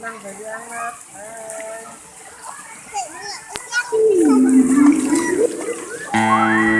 senang jadi anak Hai.